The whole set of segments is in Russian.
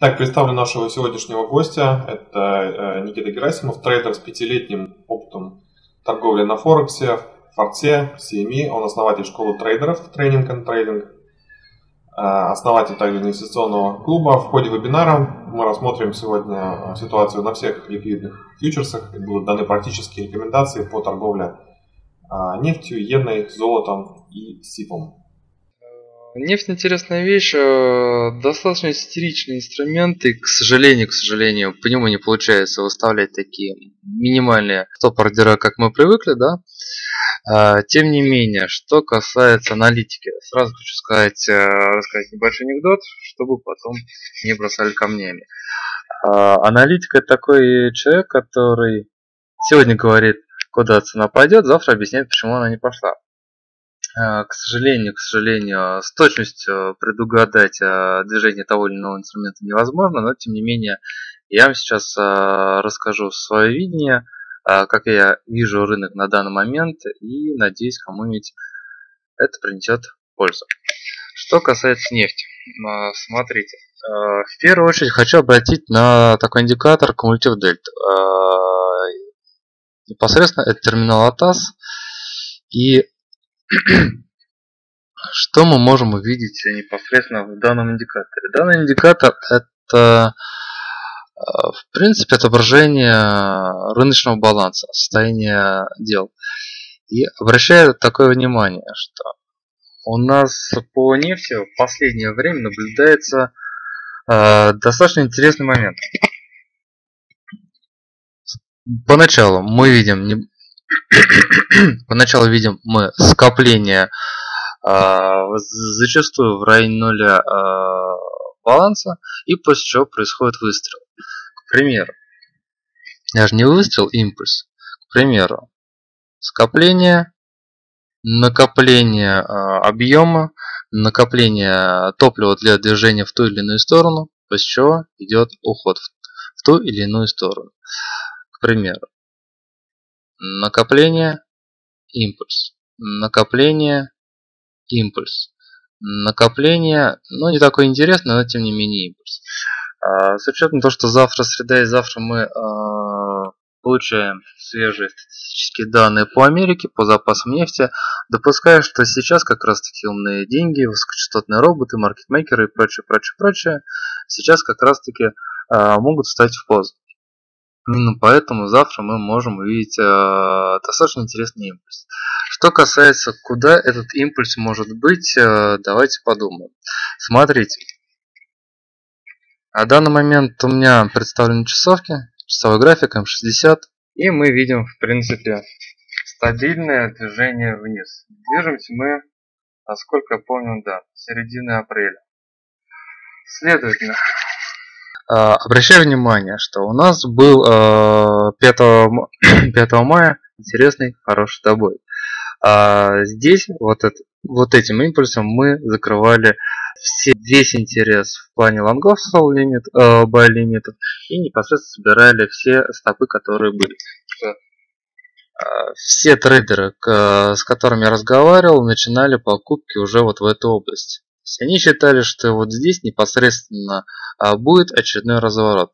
Так, представлю нашего сегодняшнего гостя. Это э, Никита Герасимов, трейдер с пятилетним опытом торговли на Форексе, Форте, CME. Он основатель школы трейдеров, тренинг и трейдинг. Э, основатель также инвестиционного клуба. В ходе вебинара мы рассмотрим сегодня ситуацию на всех ликвидных фьючерсах. Будут даны практические рекомендации по торговле э, нефтью, иеной, золотом и СИПом. Нефть интересная вещь, э, достаточно истеричный инструмент, и, к сожалению, к сожалению, по нему не получается выставлять такие минимальные стоп-ордера, как мы привыкли, да. А, тем не менее, что касается аналитики, сразу хочу сказать, э, рассказать небольшой анекдот, чтобы потом не бросали камнями. А, аналитик это такой человек, который сегодня говорит, куда цена пойдет, завтра объясняет, почему она не пошла. А, к сожалению, к сожалению, с точностью предугадать а, движение того или иного инструмента невозможно, но тем не менее я вам сейчас а, расскажу свое видение, как я вижу рынок на данный момент и надеюсь кому-нибудь это принесет пользу. Что касается нефти, смотрите, в первую очередь хочу обратить на такой индикатор кумулятив дельта. Непосредственно это терминал АТАС и что мы можем увидеть непосредственно в данном индикаторе? Данный индикатор это э, в принципе отображение рыночного баланса, состояния дел. И обращаю такое внимание, что у нас по нефти в последнее время наблюдается э, достаточно интересный момент. Поначалу мы видим Поначалу видим мы скопление а, зачастую в районе нуля а, баланса, и после чего происходит выстрел. К примеру, даже не выстрел, импульс. К примеру, скопление, накопление а, объема, накопление топлива для движения в ту или иную сторону, после чего идет уход в ту или иную сторону. К примеру, накопление, импульс, накопление, импульс, накопление, ну не такой интересный, но тем не менее импульс. А, с учетом того, что завтра среда и завтра мы а, получаем свежие статистические данные по Америке, по запасам нефти, допускаю, что сейчас как раз таки умные деньги, высокочастотные роботы, маркетмейкеры и прочее, прочее, прочее, сейчас как раз таки а, могут встать в позу. Именно поэтому завтра мы можем увидеть э, достаточно интересный импульс. Что касается, куда этот импульс может быть, э, давайте подумаем. Смотрите. На данный момент у меня представлены часовки, часовой график М60. И мы видим, в принципе, стабильное движение вниз. Движемся мы, насколько я помню, да, середины апреля. Следовательно, обращаю внимание, что у нас был 5, 5 мая интересный, хороший добой. А здесь вот, это, вот этим импульсом мы закрывали все, весь интерес в плане лонгов сол лимит, э, buy лимитов и непосредственно собирали все стопы, которые были. А, все трейдеры, с которыми я разговаривал, начинали покупки уже вот в эту область есть они считали, что вот здесь непосредственно а, будет очередной разворот.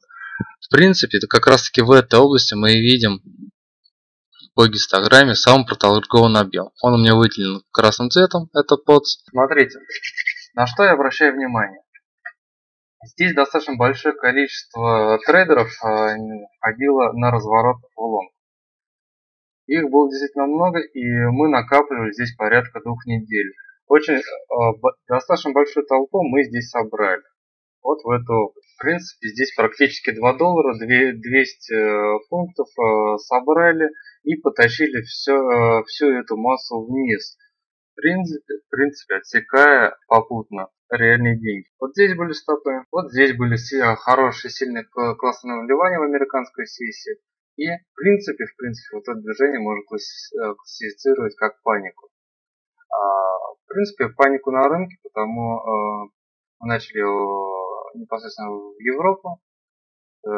В принципе, как раз таки в этой области мы видим по гистограмме самый проторгованный объем. Он у меня выделен красным цветом, это под. Смотрите, на что я обращаю внимание. Здесь достаточно большое количество трейдеров а, входило на разворот в лонг. Их было действительно много, и мы накапливали здесь порядка двух недель очень э, достаточно большую толпу мы здесь собрали. Вот в эту. В принципе, здесь практически 2 доллара, 200 э, пунктов э, собрали и потащили все, всю эту массу вниз. В принципе, в принципе, отсекая попутно реальные деньги. Вот здесь были стопы, вот здесь были хорошие, сильные классные наливания в американской сессии. И в принципе, в принципе, вот это движение можно классифицировать как панику. А, в принципе, панику на рынке, потому э, мы начали непосредственно в Европу. Э,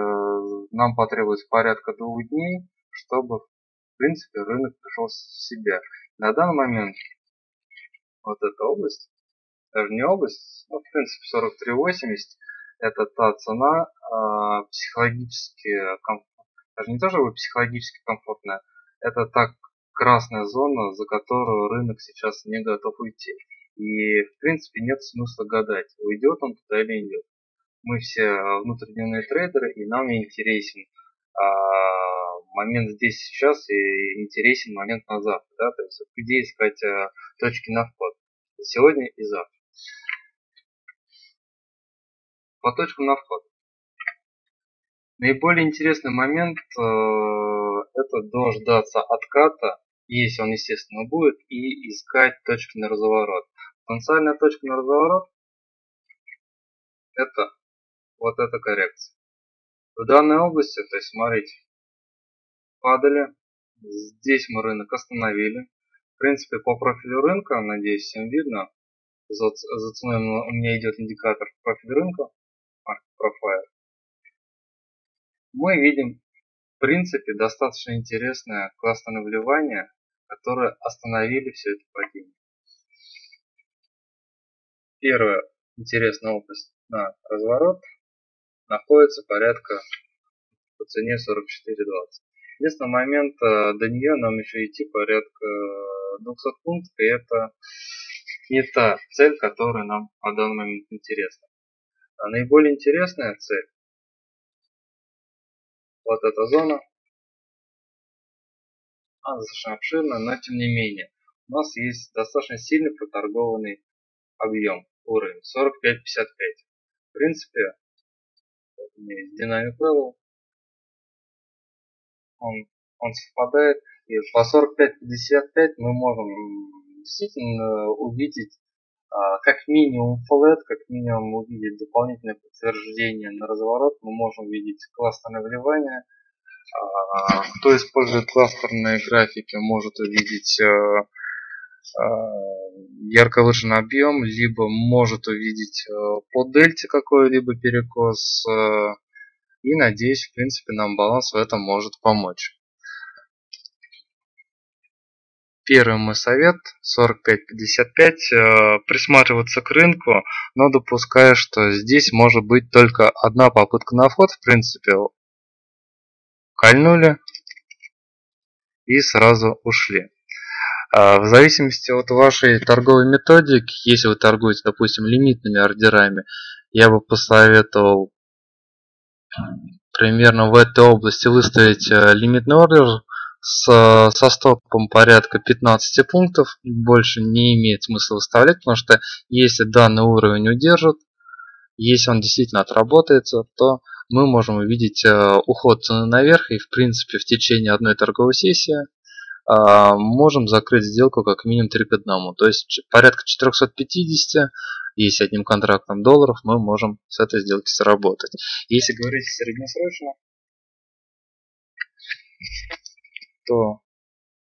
нам потребуется порядка двух дней, чтобы, в принципе, рынок пришел в себя. На данный момент вот эта область, даже не область, ну, в принципе, 43.80, это та цена психологически даже не то чтобы психологически комфортная, это та красная зона, за которую рынок сейчас не готов уйти. И в принципе нет смысла гадать, уйдет он туда или идет. Мы все внутридневные трейдеры, и нам интересен а, момент здесь сейчас и интересен момент на завтра. Да? То есть где искать а, точки на вход. Сегодня и завтра. По точкам на вход. Наиболее интересный момент э, это дождаться отката, если он естественно будет, и искать точки на разворот. Потенциальная точка на разворот это вот эта коррекция. В данной области, то есть смотрите, падали, здесь мы рынок остановили. В принципе, по профилю рынка, надеюсь, всем видно, за, за ценой у меня идет индикатор профиль рынка, профайл. Мы видим, в принципе, достаточно интересное классное вливание, которое остановили все это падение. Первая интересная область на разворот находится порядка по цене 44.20. Единственный момент, э, до нее нам еще идти порядка 200 пунктов, и это не та цель, которая нам по данный момент интересна. А наиболее интересная цель, вот эта зона, она достаточно обширная, но тем не менее, у нас есть достаточно сильный проторгованный объем, уровень 45-55. В принципе, вот у меня есть динамик level, он, он совпадает, и по 45-55 мы можем действительно увидеть а, как минимум флет, как минимум увидеть дополнительное подтверждение на разворот, мы можем увидеть кластерное вливание. Кто использует кластерные графики, может увидеть э, ярко выраженный объем, либо может увидеть э, по дельте какой-либо перекос. Э, и надеюсь, в принципе, нам баланс в этом может помочь. Первый мой совет 45-55 э, присматриваться к рынку, но допуская, что здесь может быть только одна попытка на вход, в принципе, кольнули и сразу ушли. А, в зависимости от вашей торговой методики, если вы торгуете, допустим, лимитными ордерами, я бы посоветовал примерно в этой области выставить э, лимитный ордер с, со стопом порядка 15 пунктов. Больше не имеет смысла выставлять, потому что если данный уровень удержит, если он действительно отработается, то мы можем увидеть э, уход цены наверх и в принципе в течение одной торговой сессии а, можем закрыть сделку как минимум 3 к 1. То есть порядка 450, если одним контрактом долларов, мы можем с этой сделки сработать. Если говорить среднесрочно, то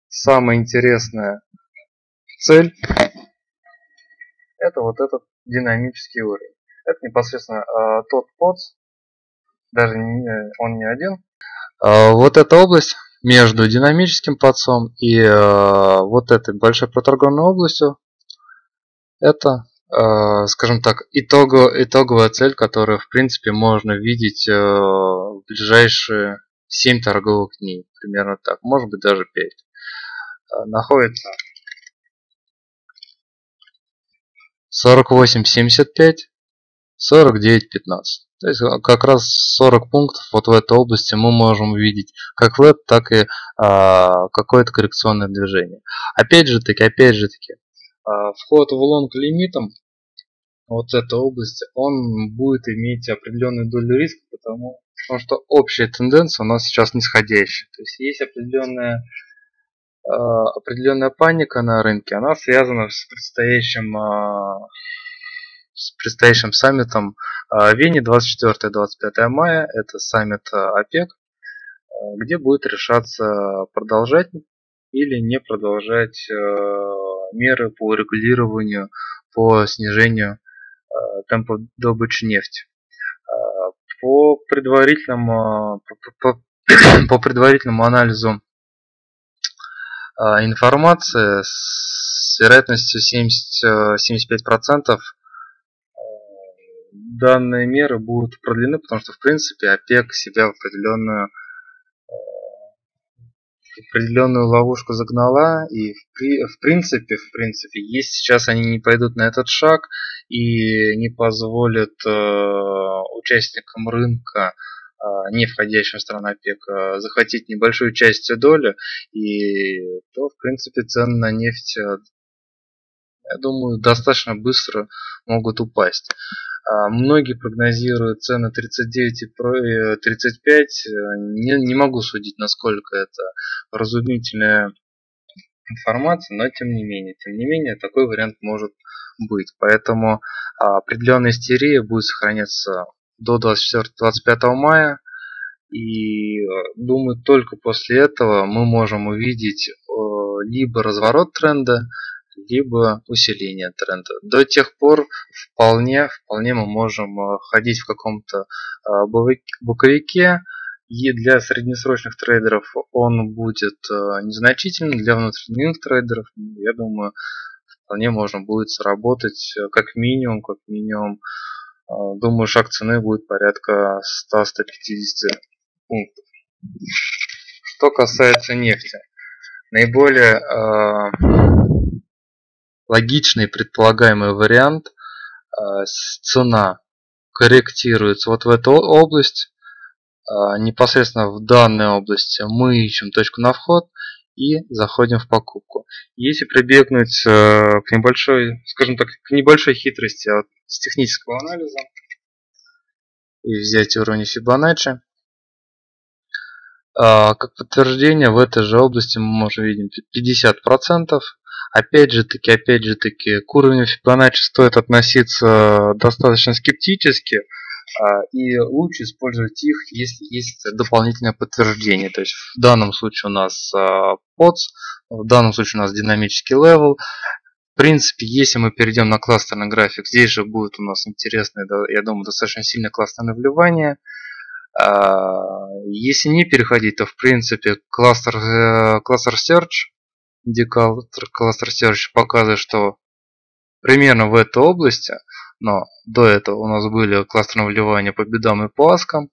самая интересная цель это вот этот динамический уровень. Это непосредственно э, тот подс, даже не, он не один. Э, вот эта область между динамическим подсом и э, вот этой большой проторгованной областью это, э, скажем так, итого, итоговая цель, которую в принципе можно видеть э, в ближайшие 7 торговых дней, примерно так, может быть даже 5. Э, находится 48.75, 49.15. То есть э, как раз 40 пунктов вот в этой области мы можем увидеть как веб, так и а, какое-то коррекционное движение. Опять же таки, опять же таки, а, вход в лонг лимитом вот этой области, он будет иметь определенную долю риска, потому, потому что общая тенденция у нас сейчас нисходящая. То есть есть определенная а, определенная паника на рынке, она связана с предстоящим с предстоящим саммитом в Вене 24-25 мая. Это саммит ОПЕК, где будет решаться продолжать или не продолжать меры по регулированию, по снижению темпа добычи нефти. По предварительному, по, по предварительному анализу информации с вероятностью 70, 75% данные меры будут продлены, потому что, в принципе, ОПЕК себя в определенную определенную ловушку загнала, и в, в принципе, в принципе, если сейчас они не пойдут на этот шаг и не позволят э, участникам рынка э, не входящим в страну ОПЕК э, захватить небольшую часть доли, и то, в принципе, цены на нефть, э, я думаю, достаточно быстро могут упасть. А, многие прогнозируют цены 39 и 35. Э, не, не могу судить, насколько это разумительная информация, но тем не менее, тем не менее, такой вариант может быть. Поэтому а, определенная истерия будет сохраняться до 24-25 мая. И э, думаю, только после этого мы можем увидеть либо разворот тренда, либо усиление тренда. До тех пор вполне, вполне мы можем э, ходить в каком-то э, боковике, и для среднесрочных трейдеров он будет э, незначительным, для внутренних трейдеров, я думаю, вполне можно будет сработать как минимум, как минимум, думаю, шаг цены будет порядка 100-150 пунктов. Что касается нефти, наиболее логичный предполагаемый вариант, а, цена корректируется вот в эту область, а, непосредственно в данной области мы ищем точку на вход и заходим в покупку. Если прибегнуть э, к небольшой, скажем так, к небольшой хитрости от, технического анализа и взять уровень Fibonacci, как подтверждение в этой же области мы можем видеть 50%, Опять же таки, опять же таки, к уровню Fibonacci стоит относиться достаточно скептически, а, и лучше использовать их, если есть дополнительное подтверждение. То есть в данном случае у нас POTS, а, в данном случае у нас динамический level. В принципе, если мы перейдем на кластерный график, здесь же будет у нас интересное, я думаю, достаточно сильное кластерное вливание. А, если не переходить, то в принципе кластер, э, кластер Search Cluster Search показывает, что примерно в этой области, но до этого у нас были кластерные вливания по бидам и по аскам,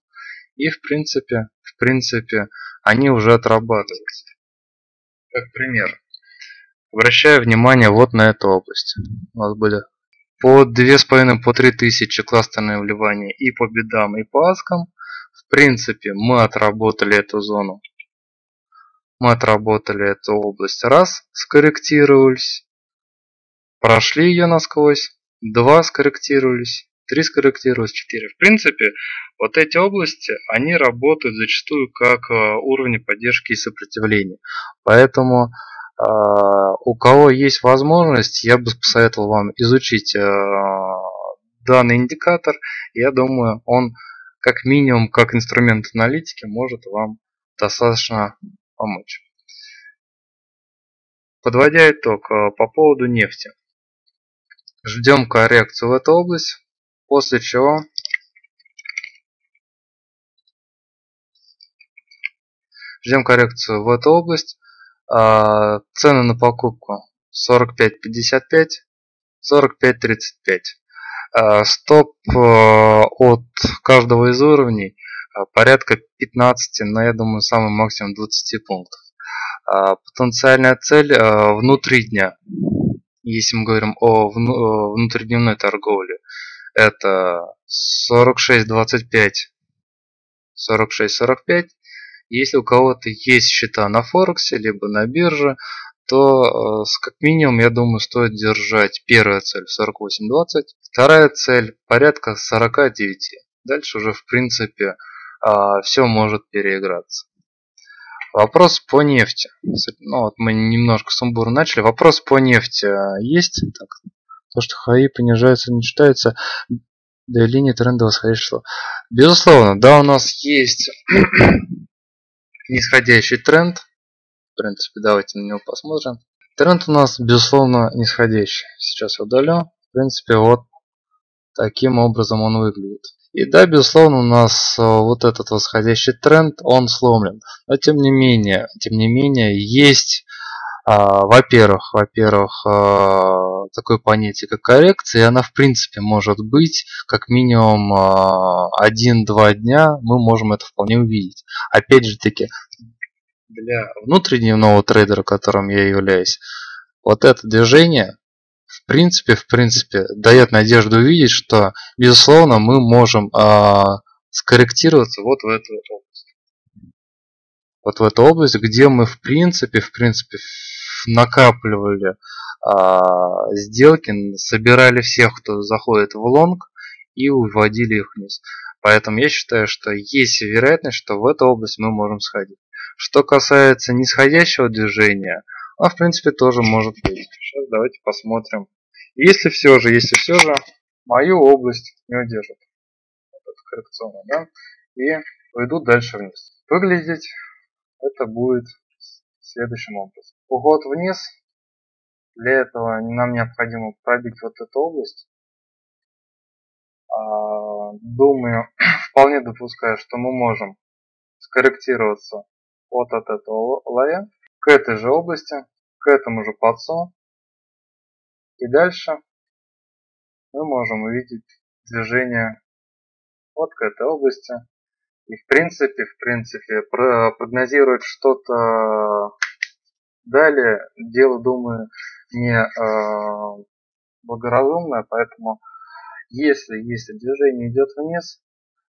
и в принципе, в принципе, они уже отрабатываются. Как пример. Обращаю внимание вот на эту область. У нас были по 2,5 по 3 тысячи кластерные вливания и по бедам, и по аскам. В принципе, мы отработали эту зону мы отработали эту область раз, скорректировались, прошли ее насквозь, два скорректировались, три скорректировались, четыре. В принципе, вот эти области, они работают зачастую как э, уровни поддержки и сопротивления. Поэтому э, у кого есть возможность, я бы посоветовал вам изучить э, данный индикатор. Я думаю, он как минимум, как инструмент аналитики, может вам достаточно помочь. Подводя итог э, по поводу нефти. Ждем коррекцию в эту область, после чего ждем коррекцию в эту область. А, цены на покупку 45.55, 45.35. А, стоп э, от каждого из уровней порядка 15, но я думаю самый максимум 20 пунктов. А, потенциальная цель а, внутри дня, если мы говорим о внутридневной торговле, это 46.25, 46.45. Если у кого-то есть счета на Форексе, либо на бирже, то как минимум, я думаю, стоит держать первая цель 48.20, вторая цель порядка 49. Дальше уже, в принципе, все может переиграться. Вопрос по нефти. Ну, вот мы немножко сумбурно начали. Вопрос по нефти есть? Так, то, что хаи понижается, не читается. Да и линия тренда восходящего. Безусловно, да, у нас есть нисходящий тренд. В принципе, давайте на него посмотрим. Тренд у нас, безусловно, нисходящий. Сейчас удалю. В принципе, вот таким образом он выглядит. И да, безусловно, у нас э, вот этот восходящий тренд, он сломлен. Но тем не менее, тем не менее, есть А, во-первых, во-первых, а, такое понятие, как коррекция, и она в принципе может быть как минимум а, один-два дня, мы можем это вполне увидеть. Опять же таки, для внутридневного трейдера, которым я являюсь, вот это движение, в принципе, в принципе, дает надежду увидеть, что, безусловно, мы можем скорректироваться вот в эту область. Вот в эту область, где мы в принципе, в принципе, накапливали а, сделки, собирали всех, кто заходит в лонг и уводили их вниз. Поэтому я считаю, что есть вероятность, что в эту область мы можем сходить. Что касается нисходящего движения, а в принципе тоже может быть. Сейчас давайте посмотрим. Если все же, если все же мою область не удержит, вот коррекционно, да, и пойдут дальше вниз. Выглядеть это будет следующим образом. Уход вниз. Для этого нам необходимо пробить вот эту область. А, думаю, вполне допускаю, что мы можем скорректироваться вот от этого лоя к этой же области, к этому же подсу. И дальше мы можем увидеть движение вот к этой области. И в принципе, в принципе, прогнозировать что-то Далее дело, думаю, не э, благоразумное, поэтому если, если движение идет вниз,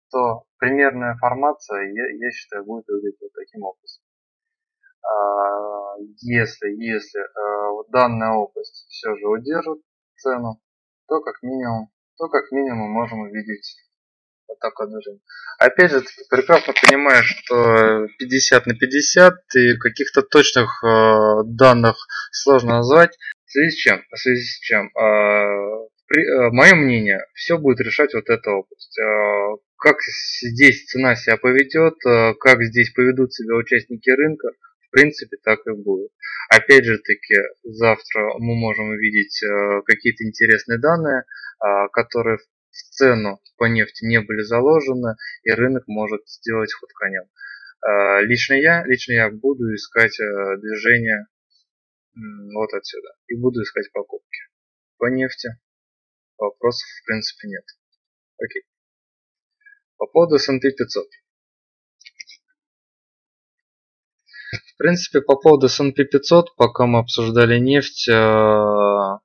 то примерная формация, я, я считаю, будет выглядеть вот таким образом. А, если, если э, данная область все же удержит цену, то как минимум, то как минимум можем увидеть вот такое движение. Опять же, ты прекрасно понимаешь, что 50 на 50 и каких-то точных э, данных сложно назвать. В связи с чем? В связи с чем? Э, при, э, мое мнение, все будет решать вот эта область. Э, как здесь цена себя поведет, э, как здесь поведут себя участники рынка, в принципе, так и будет. Опять же таки, завтра мы можем увидеть э, какие-то интересные данные, э, которые в цену по нефти не были заложены, и рынок может сделать ход конем. А, лично я, лично я буду искать э, движение вот отсюда и буду искать покупки. По нефти вопросов в принципе нет. Окей. По поводу S&P 500. В принципе, по поводу S&P 500, пока мы обсуждали нефть, э,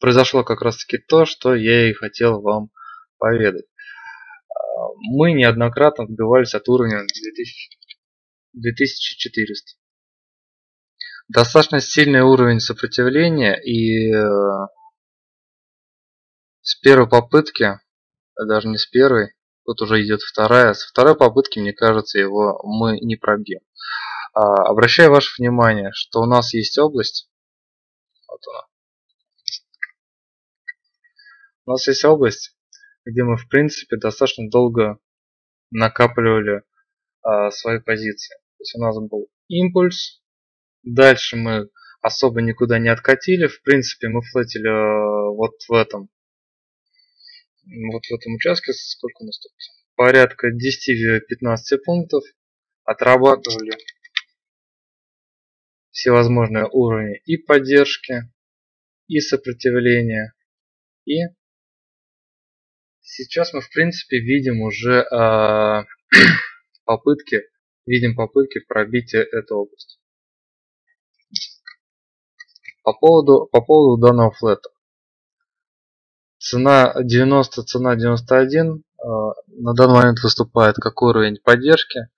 произошло как раз таки то, что я и хотел вам поведать. А, мы неоднократно отбивались от уровня 2000, 2400. Достаточно сильный уровень сопротивления и э, с первой попытки, даже не с первой, тут уже идет вторая, с второй попытки, мне кажется, его мы не пробьем. А, обращаю ваше внимание, что у нас есть область, вот она. У нас есть область, где мы в принципе достаточно долго накапливали а, свои позиции. То есть у нас был импульс, дальше мы особо никуда не откатили, в принципе мы флетили а, вот в этом вот в этом участке, сколько у нас тут? Порядка 10-15 пунктов. Отрабатывали всевозможные уровни и поддержки, и сопротивления, и Сейчас мы в принципе видим уже э, попытки, видим попытки пробития этой области. По поводу, по поводу данного флета. Цена 90, цена 91 э, а, на данный момент выступает как уровень поддержки.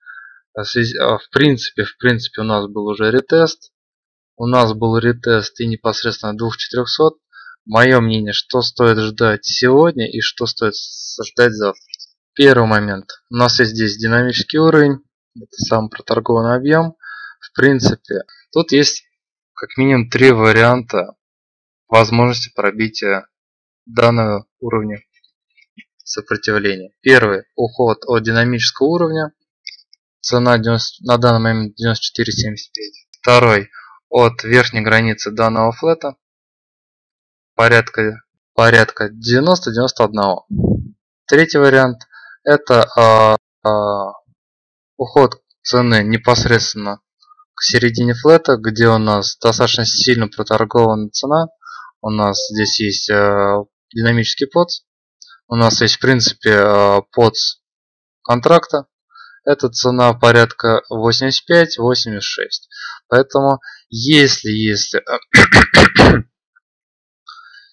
А, в принципе, в принципе у нас был уже ретест. У нас был ретест и непосредственно 2400 мое мнение, что стоит ждать сегодня и что стоит ждать завтра. Первый момент. У нас есть здесь динамический уровень. Это сам проторгованный объем. В принципе, тут есть как минимум три варианта возможности пробития данного уровня сопротивления. Первый. Уход от динамического уровня. Цена 90, на данный момент 94.75. Второй. От верхней границы данного флета порядка, порядка 90-91. Третий вариант это э, э, уход цены непосредственно к середине флета, где у нас достаточно сильно проторгована цена. У нас здесь есть э, динамический подс. У нас есть, в принципе, э, подс контракта. Это цена порядка 85-86. Поэтому, если, если,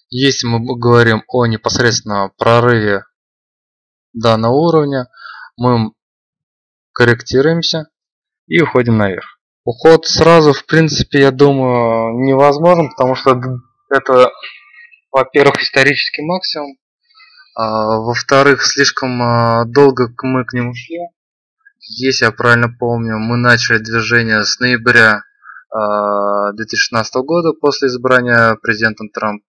если мы говорим о непосредственно прорыве данного уровня, мы корректируемся и уходим наверх. Уход сразу, в принципе, я думаю, невозможен, потому что это, во-первых, исторический максимум, а, во-вторых, слишком а, долго мы к нему шли. Если я правильно помню, мы начали движение с ноября 2016 а, года после избрания президентом Трамп,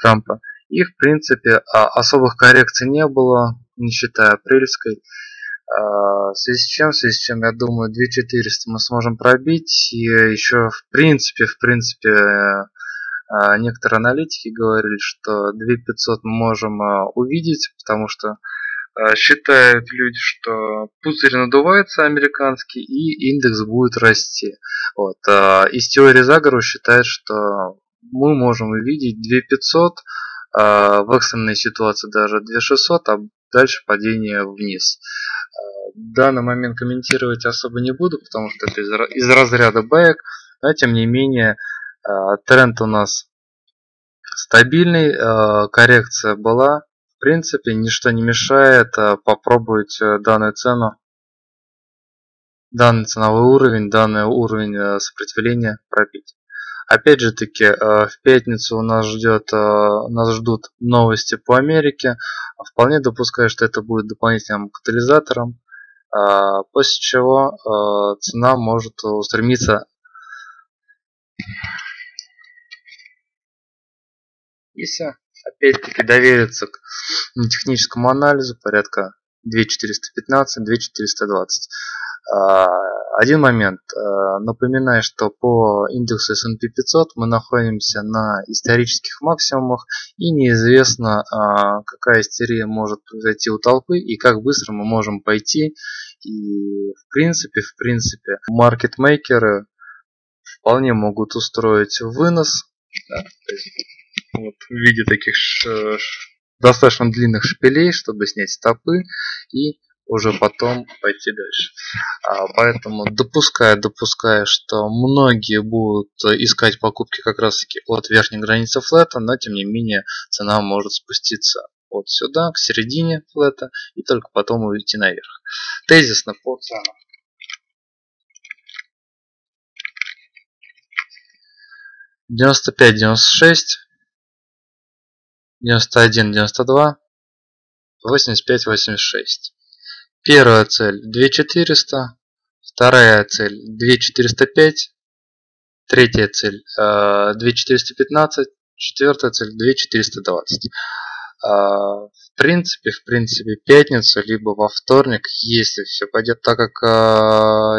Трампа. И, в принципе, особых коррекций не было, не считая апрельской. В связи с чем, в связи с чем, я думаю, 2400 мы сможем пробить. И еще, в принципе, в принципе, а, некоторые аналитики говорили, что 2500 мы можем а, увидеть, потому что а, считают люди, что пузырь надувается американский и индекс будет расти. Вот. Из теории заговора считают, что мы можем увидеть 2500, в экстренной ситуации даже 2600, а дальше падение вниз. Данный момент комментировать особо не буду, потому что это из разряда бэк, но тем не менее Э, тренд у нас стабильный, э, коррекция была. Принципе, ничто не мешает э, попробовать данную цену, данный ценовой уровень, данный уровень сопротивления пробить. Опять же таки, в пятницу нас ждет, нас ждут новости по Америке. Вполне допускаю, что это будет дополнительным катализатором, после чего цена может устремиться Если опять-таки довериться к техническому анализу, порядка 2415, 2420. А, один момент. А, напоминаю, что по индексу S&P 500 мы находимся на исторических максимумах и неизвестно, а, какая истерия может произойти у толпы и как быстро мы можем пойти. И в принципе, в принципе, маркетмейкеры вполне могут устроить вынос. Да, вот, в виде таких ш, достаточно длинных шпилей, чтобы снять стопы и уже потом пойти дальше. А, поэтому допуская, допуская, что многие будут искать покупки как раз таки от верхней границы флета, но тем не менее цена может спуститься вот сюда, к середине флета, и только потом уйти наверх. Тезисно по ценам. 95-96 91, 92, 85, 86. Первая цель 2400, вторая цель 2405, третья цель 2415, четвертая цель 2420. В принципе, в принципе, пятницу, либо во вторник, если все пойдет так, как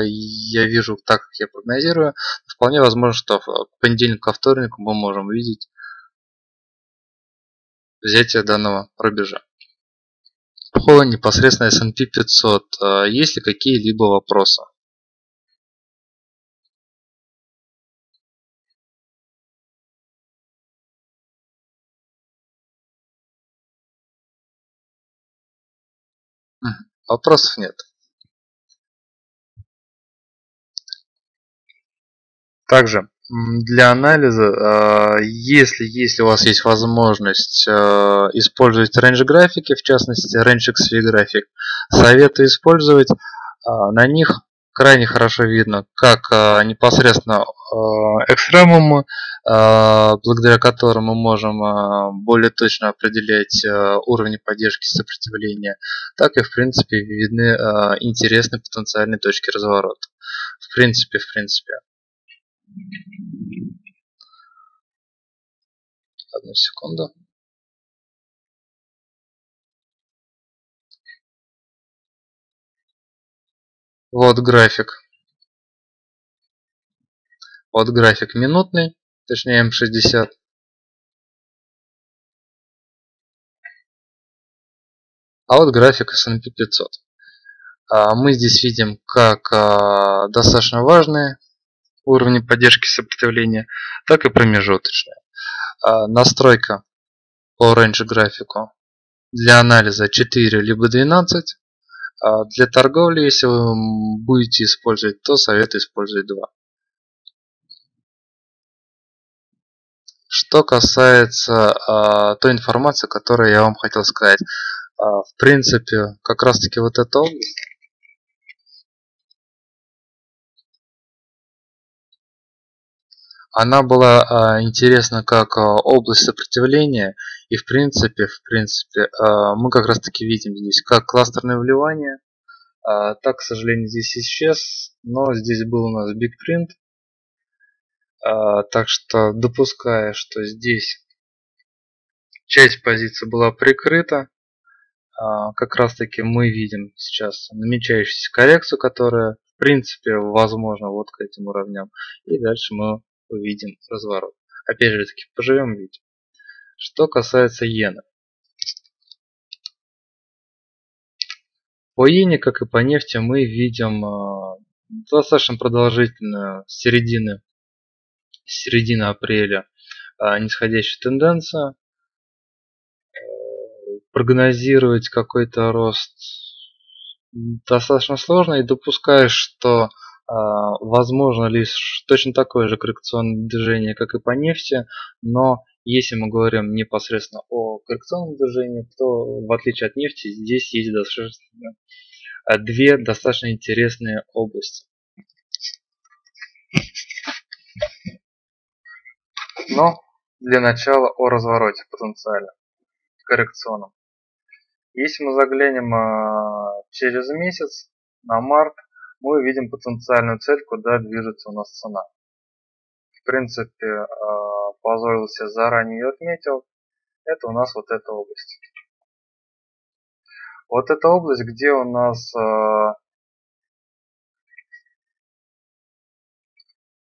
я вижу, так, как я прогнозирую, вполне возможно, что в понедельник ко вторнику мы можем видеть взятия данного рубежа. По непосредственно S&P 500 а, есть ли какие-либо вопросы? Вопросов нет. Также для анализа, а, если, если у вас есть возможность а, использовать range графики, в частности range XV график, советую использовать. А, на них крайне хорошо видно, как непосредственно экстремумы, благодаря которым мы можем более точно определять уровни поддержки сопротивления, так и в принципе видны интересные потенциальные точки разворота. В принципе, в принципе. Одну секунду. Вот график. Вот график минутный, точнее М60. А вот график S&P 500. Мы здесь видим как а, достаточно важные уровни поддержки сопротивления, так и промежуточные. А, настройка по range графику для анализа 4 либо 12. А для торговли, если вы будете использовать, то советую использовать 2. Что касается а, той информации, которую я вам хотел сказать. А, в принципе, как раз таки вот эта область она была а, интересна как а, область сопротивления. И в принципе в принципе а, мы как раз таки видим здесь как кластерное вливание так к сожалению здесь исчез. Но здесь был у нас big print. Так что допуская что здесь часть позиции была прикрыта. Как раз таки мы видим сейчас намечающуюся коррекцию которая в принципе возможно вот к этим уровням. И дальше мы увидим разворот. Опять же таки, поживем видим. Что касается иены. По иене, как и по нефти, мы видим э, достаточно продолжительную середины, середины апреля э, нисходящую тенденцию. Э, прогнозировать какой-то рост достаточно сложно и допускаю, что возможно лишь точно такое же коррекционное движение, как и по нефти, но если мы говорим непосредственно о коррекционном движении, то в отличие от нефти здесь есть достаточно, а, две достаточно интересные области. Но для начала о развороте потенциально коррекционном. Если мы заглянем а, через месяц на март, мы видим потенциальную цель, куда движется у нас цена. В принципе, э, позволил себе заранее ее отметил. Это у нас вот эта область. Вот эта область, где у нас э,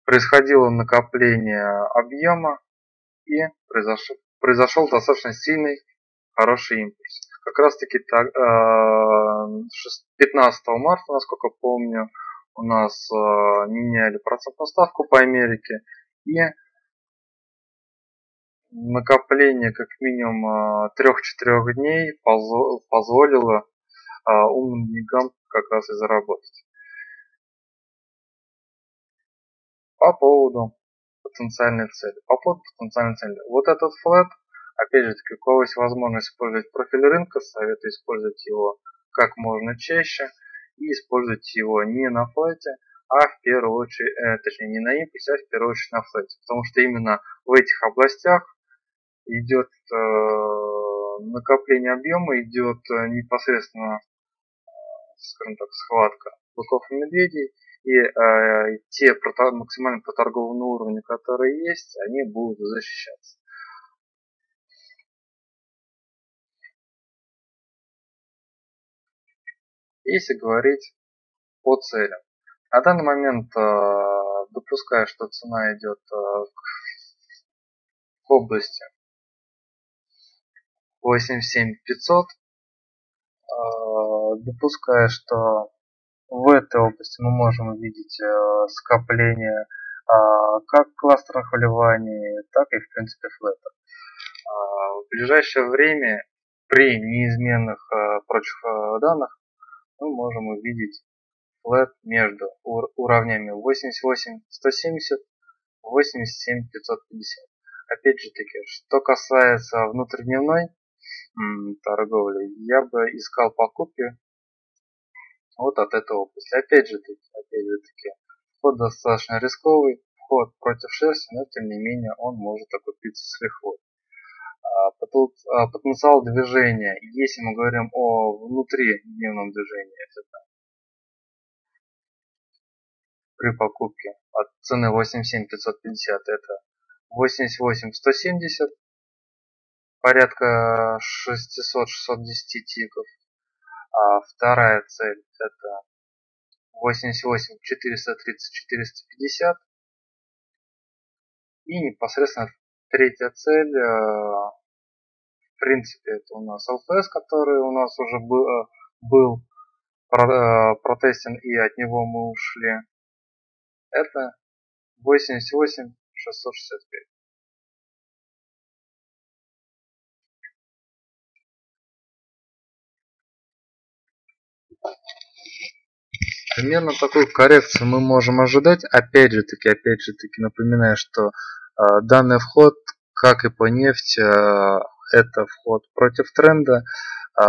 происходило накопление объема и произошел, произошел достаточно сильный хороший импульс как раз таки 15 э, марта, насколько помню, у нас э, меняли процентную ставку по Америке и накопление как минимум 3-4 э, дней позволило умным деньгам как раз и заработать. По поводу потенциальной цели. По поводу потенциальной цели. Вот этот флет Опять же, кого есть возможность использовать профиль рынка, советую использовать его как можно чаще и использовать его не на флете, а в первую очередь, э, точнее не на импульсе, а в первую очередь на флете. Потому что именно в этих областях идет э, накопление объема, идет э, непосредственно, э, скажем так, схватка быков и медведей, и э, те максимально проторгованные уровни, которые есть, они будут защищаться. Если говорить по целям. На данный момент э, допускаю, что цена идет э, к области 87500. Э, допускаю, что в этой области мы можем увидеть скопление как кластерных вливаний, так и в принципе флета. В ближайшее время при неизменных прочих данных мы можем увидеть флэт между уровнями 88 170 87 550 опять же таки что касается внутридневной торговли я бы искал покупки вот от этой области опять же таки опять же таки вход достаточно рисковый вход против шерсти но тем не менее он может окупиться с лихвой потенциал движения, если мы говорим о внутридневном движении, это при покупке от цены 87550 это 88170 порядка 600-610 тиков. А вторая цель это 88 430 450 и непосредственно третья цель э, в принципе, это у нас LPS, который у нас уже был, э, был э, протестен и от него мы ушли. Это 88 665. Примерно такую коррекцию мы можем ожидать. Опять же таки, опять же таки напоминаю, что данный вход, как и по нефти, э, это вход против тренда э,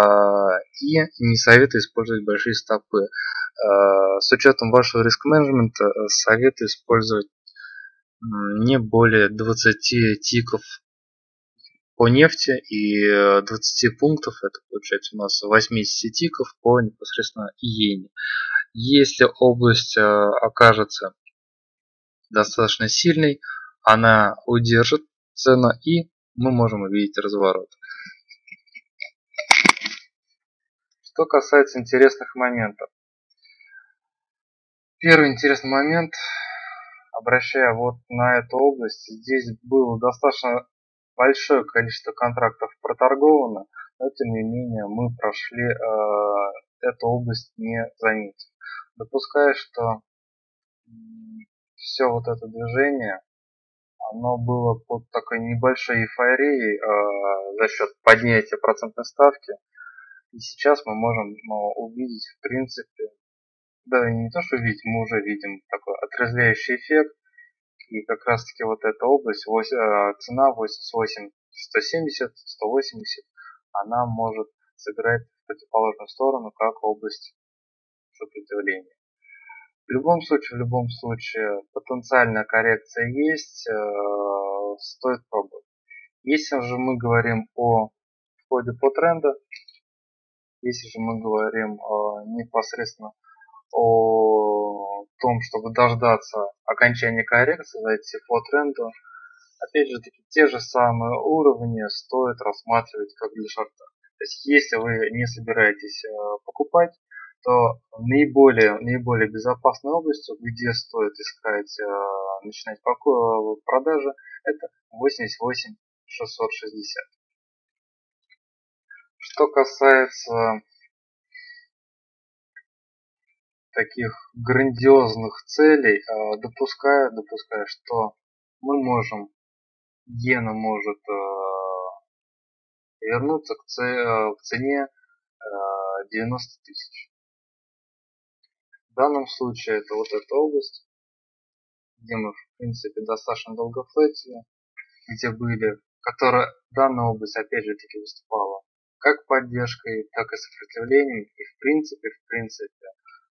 и не советую использовать большие стопы. Э, с учетом вашего риск-менеджмента э, советую использовать не более 20 тиков по нефти и 20 пунктов, это получается у нас 80 тиков по непосредственно иене. Если область окажется достаточно сильной, она удержит цену и мы можем увидеть разворот. Что касается интересных моментов. Первый интересный момент, обращая вот на эту область, здесь было достаточно большое количество контрактов проторговано, но тем не менее мы прошли э, эту область не заметив. Допуская, что все вот это движение, оно было под такой небольшой эйфорией э, за счет поднятия процентной ставки. И сейчас мы можем ну, увидеть, в принципе, да не то что видеть, мы уже видим такой отрезвляющий эффект. И как раз таки вот эта область, 8, э, цена 88, 170, 180, она может сыграть в противоположную сторону, как область сопротивления. В любом случае, в любом случае, потенциальная коррекция есть, э, стоит пробовать. Если же мы говорим о входе по тренду, если же мы говорим э, непосредственно о том, чтобы дождаться окончания коррекции, зайти по тренду, опять же таки те же самые уровни стоит рассматривать как для шарта. То есть если вы не собираетесь э, покупать, то наиболее, наиболее безопасной областью, где стоит искать, э, начинать продажи, это 88 660. Что касается таких грандиозных целей, э, допуская, допуская, что мы можем, иена может э, вернуться к, цене 90 тысяч. В данном случае это вот эта область, где мы в принципе достаточно долго флетили, где были, которая данная область опять же таки выступала как поддержкой, так и сопротивлением и в принципе, в принципе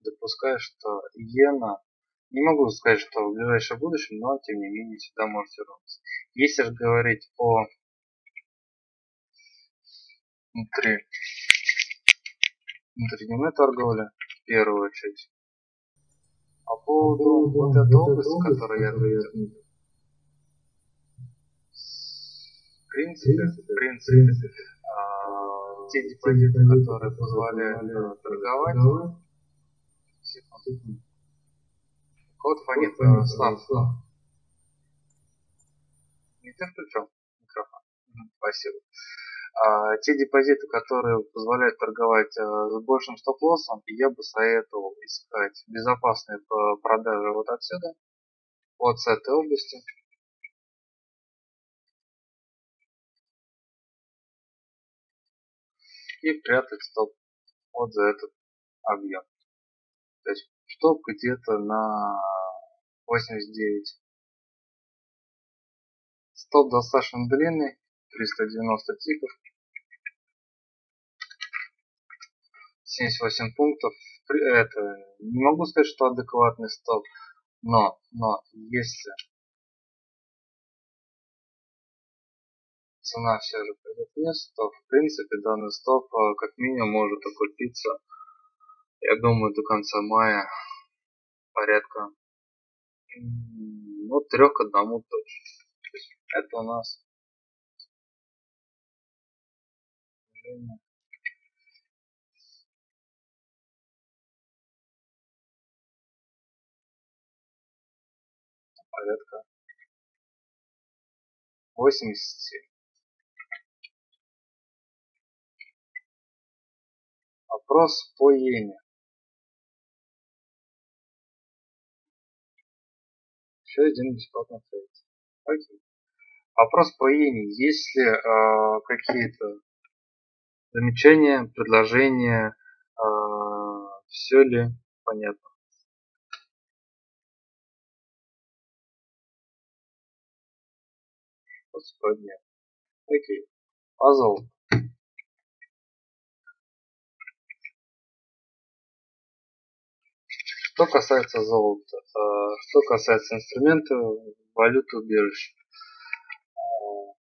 допускаю, что иена, не могу сказать, что в ближайшем будущем, но тем не менее сюда может вернуться. Если же говорить о внутри внутридневной торговли, в первую очередь, по поводу вот этой области, которую я отметил, в принципе, в принципе, а, те депозиты, которые позволяют торговать, Секунду. Код фонит э, слаб. Не ты включил микрофон? Спасибо. А, те депозиты, которые позволяют торговать а, с большим стоп-лоссом, я бы советовал искать безопасные продажи вот отсюда, вот с этой области. И прятать стоп вот за этот объем. То есть стоп где-то на 89. Стоп достаточно длинный, 390 тиков. 78 пунктов. Это не могу сказать, что адекватный стоп, но, но если цена все же пойдет вниз, то в принципе данный стоп э, как минимум может окупиться я думаю, до конца мая порядка ну, трех к одному точно. Это у нас порядка 87. Вопрос по иене. Еще один бесплатный трейд. Окей. Вопрос по иени. Есть ли э, какие-то замечания, предложения? Э, все ли понятно? Господи. Окей. Пазл. Что касается золота, э, что касается инструмента валюты убежища. Э,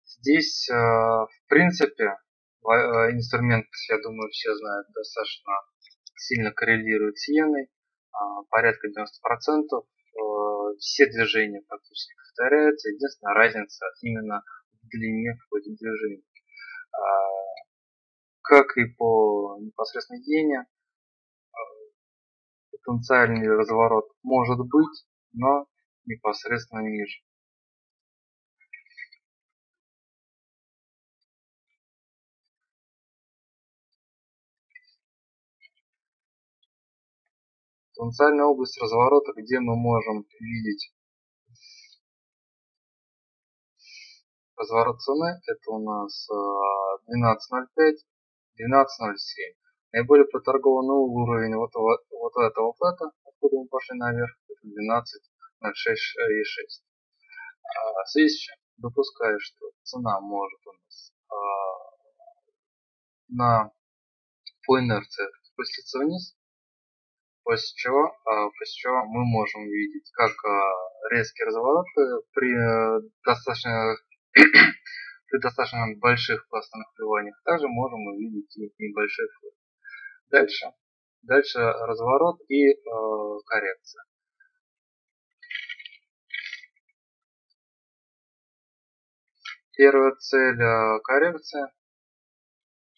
здесь, в принципе, инструмент, я думаю, все знают, достаточно сильно коррелирует с иеной, порядка 90%. Все движения практически повторяются. Единственная разница именно в длине в ходе движения. Как и по непосредственной иене, потенциальный разворот может быть, но непосредственно ниже. Потенциальная область разворота, где мы можем видеть разворот цены, это у нас 12.05, э, 12.07. Наиболее проторгованный уровень вот, вот, вот этого флета, откуда мы пошли наверх, это 12 на 6 и 6. А, в связи с допускаю, что цена может у нас а, на по инерции спуститься вниз, после чего, а, после чего мы можем видеть как а, резкий разворот при э, достаточно при достаточно больших пластовых вливаниях. Также можем увидеть и небольшой флот. Дальше. Дальше разворот и э, коррекция. Первая цель коррекции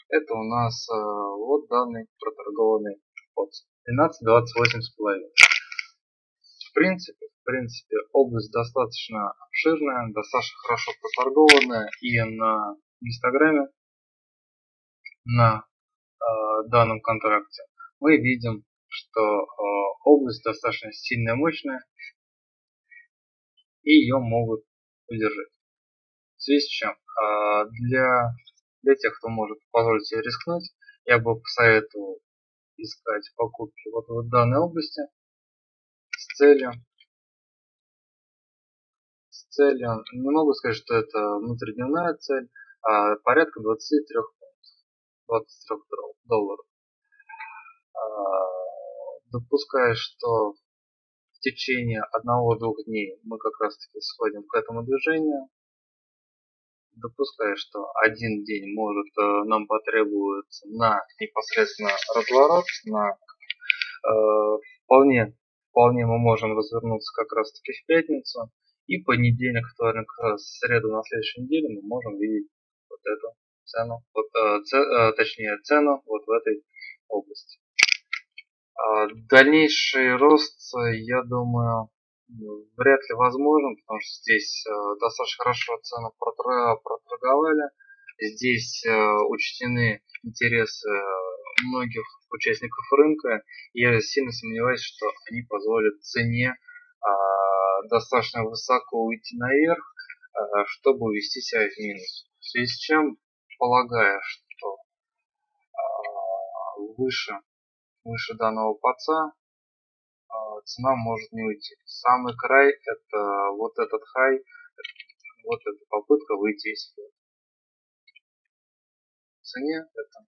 это у нас вот данный проторгованный под 12.28,5. В принципе, в принципе, область достаточно обширная, достаточно хорошо проторгованная и на гистограмме, на Э, данном контракте, мы видим, что э, область достаточно сильная, мощная, и ее могут удержать. В связи с чем, э, для, для тех, кто может позволить себе рискнуть, я бы посоветовал искать покупки вот в данной области с целью с целью, не могу сказать, что это внутридневная цель, а порядка 23 23 долларов. А, допуская, что в течение одного-двух дней мы как раз таки сходим к этому движению, допуская, что один день может э, нам потребуется на непосредственно разворот, на э, вполне, вполне мы можем развернуться как раз таки в пятницу, и понедельник, вторник, среду на следующей неделе мы можем видеть вот эту цену, вот, э, ц, э, точнее цену вот в этой области. А дальнейший рост, я думаю, вряд ли возможен, потому что здесь э, достаточно хорошо цену проторговали. Здесь учтены интересы многих участников рынка. Я сильно сомневаюсь, что они позволят цене а, достаточно высоко уйти наверх, чтобы увести себя в минус. В связи с чем полагая, что э, выше, выше данного паца э, цена может не уйти. Самый край это вот этот хай, вот эта попытка выйти из флота. Цене это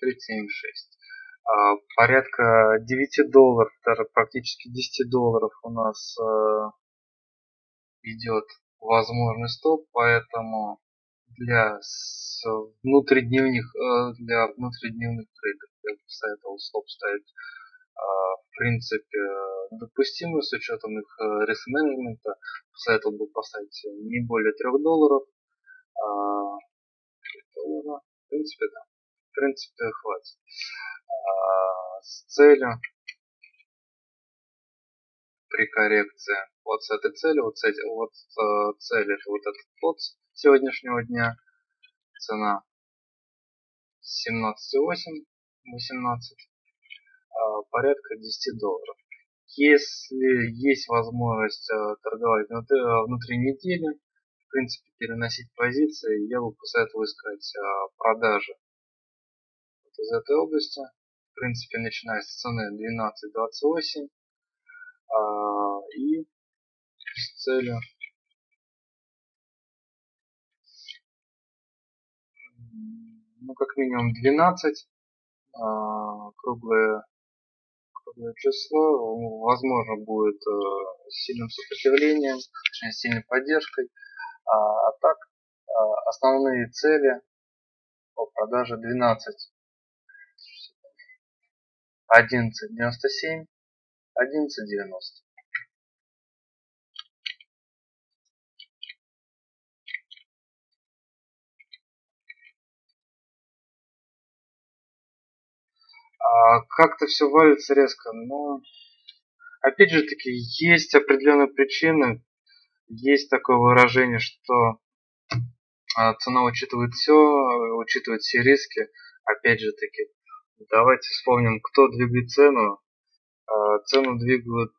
376. А, порядка 9 долларов, даже практически 10 долларов у нас э, идет возможный стоп, поэтому для внутридневных, э, для внутридневных трейдеров я бы советовал стоп ставить в принципе допустимый с учетом их э, риск менеджмента. Посоветовал бы поставить не более 3 долларов. 3 а, доллара. В принципе, да. В принципе, хватит. А, с целью при коррекции вот с этой целью, вот, с эти, вот э, это вот этот плод сегодняшнего дня, цена 17,8, 18, э, порядка 10 долларов. Если есть возможность торговать внутри недели, в принципе, переносить позиции, я бы посоветовал искать продажи вот из этой области. В принципе, начиная с цены 12.28 и с целью ну как минимум 12 а, круглое число возможно будет э, сильным сопротивлением точнее сильной поддержкой. А, а так а, основные цели по продаже 12 11.97 11.90 А, как-то все валится резко. Но опять же таки есть определенные причины. Есть такое выражение, что а, цена учитывает все, учитывает все риски. Опять же таки, давайте вспомним, кто двигает цену. А, цену двигают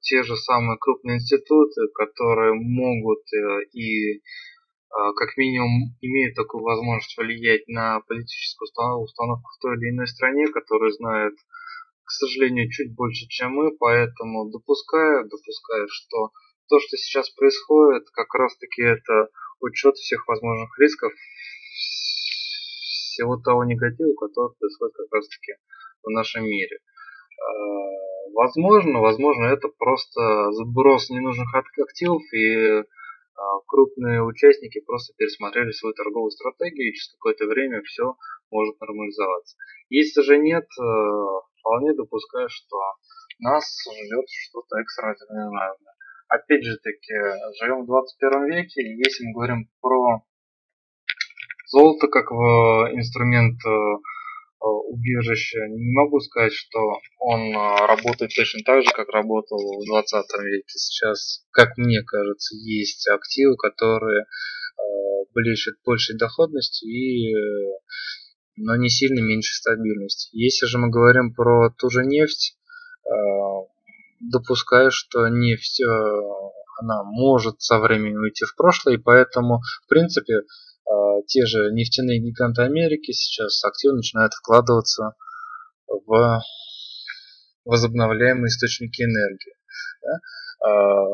те же самые крупные институты, которые могут э, и как минимум имеют такую возможность влиять на политическую установку в той или иной стране, которую знают, к сожалению, чуть больше, чем мы, поэтому допускаю, допускаю, что то, что сейчас происходит, как раз таки это учет всех возможных рисков, всего того негатива, который происходит как раз таки в нашем мире. А, возможно, возможно, это просто сброс ненужных активов и а, крупные участники просто пересмотрели свою торговую стратегию и через какое-то время все может нормализоваться. Если же нет, э, вполне допускаю, что нас ждет что-то экстраординарное. Опять же таки, живем в 21 веке, и если мы говорим про золото как инструмент э, убежище. Не могу сказать, что он э, работает точно так же, как работал в 20 веке. Сейчас, как мне кажется, есть активы, которые э, блещут большей доходностью и но не сильно меньше стабильности. Если же мы говорим про ту же нефть, допускаю, что нефть она может со временем уйти в прошлое, и поэтому, в принципе, те же нефтяные гиганты Америки сейчас активно начинают вкладываться в возобновляемые источники энергии. Да? А,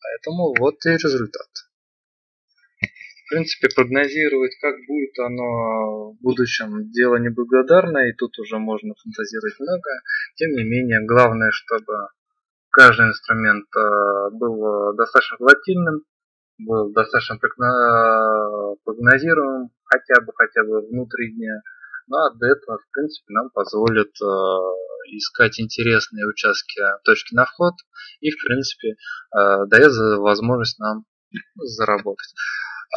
поэтому вот и результат. В принципе, прогнозировать, как будет оно в будущем, дело неблагодарное, и тут уже можно фантазировать много. Тем не менее, главное, чтобы каждый инструмент а, был достаточно волатильным, был достаточно прогнозируем хотя бы хотя бы внутри дня. Ну а до этого, в принципе, нам позволит э, искать интересные участки, точки на вход и, в принципе, э, дает возможность нам заработать.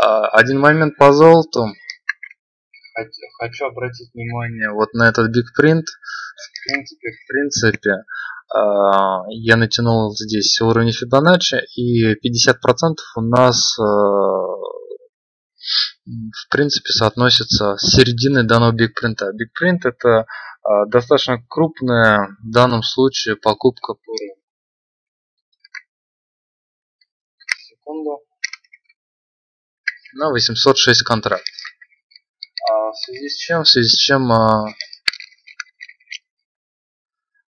Э, один момент по золоту. Хочу обратить внимание вот на этот print. В принципе, в принципе, я натянул здесь уровень Фибоначчи, и 50% у нас а, в принципе соотносится с серединой данного бигпринта. Бигпринт это а, достаточно крупная в данном случае покупка по секунду на 806 контрактов. в связи с чем, в связи с чем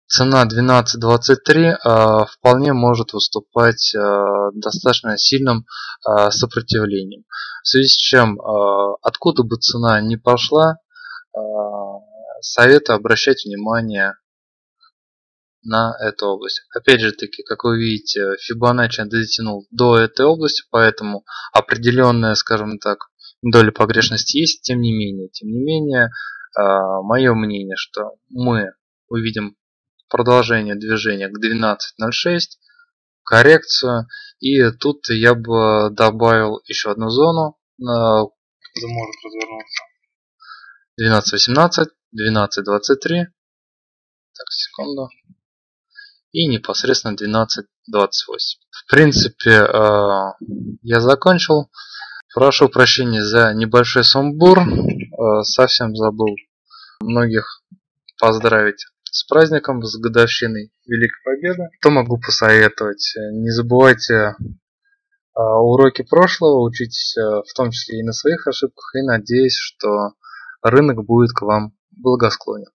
цена 12.23 э, вполне может выступать э, достаточно сильным э, сопротивлением. В связи с чем, откуда бы цена не пошла, советую обращать внимание на эту область. Опять же таки, как вы видите, Фибоначчи дотянул до этой области, поэтому определенная, скажем так, доля погрешности есть, тем не менее. Тем не менее, мое мнение, что мы увидим продолжение движения к 12.06, коррекцию. И тут я бы добавил еще одну зону, где может развернуться. 12.18, 12.23. Так, секунду. И непосредственно 12.28. В принципе, э, я закончил. Прошу прощения за небольшой сумбур. Э, совсем забыл многих поздравить с праздником, с годовщиной Великой Победы. Что могу посоветовать? Не забывайте а, уроки прошлого, учитесь а, в том числе и на своих ошибках, и надеюсь, что рынок будет к вам благосклонен.